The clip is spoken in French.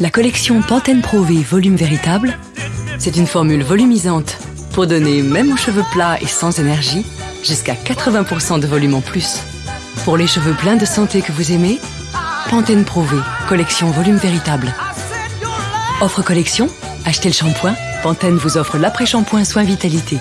La collection Pantene Pro V Volume Véritable, c'est une formule volumisante pour donner, même aux cheveux plats et sans énergie, jusqu'à 80% de volume en plus. Pour les cheveux pleins de santé que vous aimez, Pantene Pro V, collection volume véritable. Offre collection, achetez le shampoing, Pantene vous offre l'après-shampoing soin vitalité.